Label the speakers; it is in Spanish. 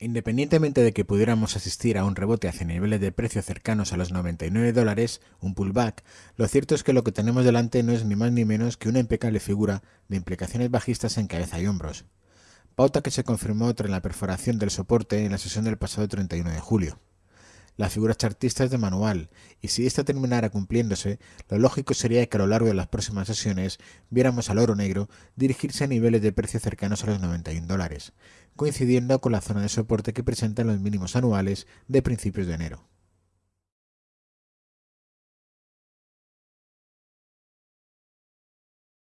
Speaker 1: Independientemente de que pudiéramos asistir a un rebote hacia niveles de precio cercanos a los 99 dólares, un pullback, lo cierto es que lo que tenemos delante no es ni más ni menos que una impecable figura de implicaciones bajistas en cabeza y hombros. Pauta que se confirmó tras la perforación del soporte en la sesión del pasado 31 de julio. La figura chartista es de manual, y si esta terminara cumpliéndose, lo lógico sería que a lo largo de las próximas sesiones viéramos al oro negro dirigirse a niveles de precio cercanos a los 91 dólares, coincidiendo con la zona de soporte que presentan los mínimos anuales de principios de enero.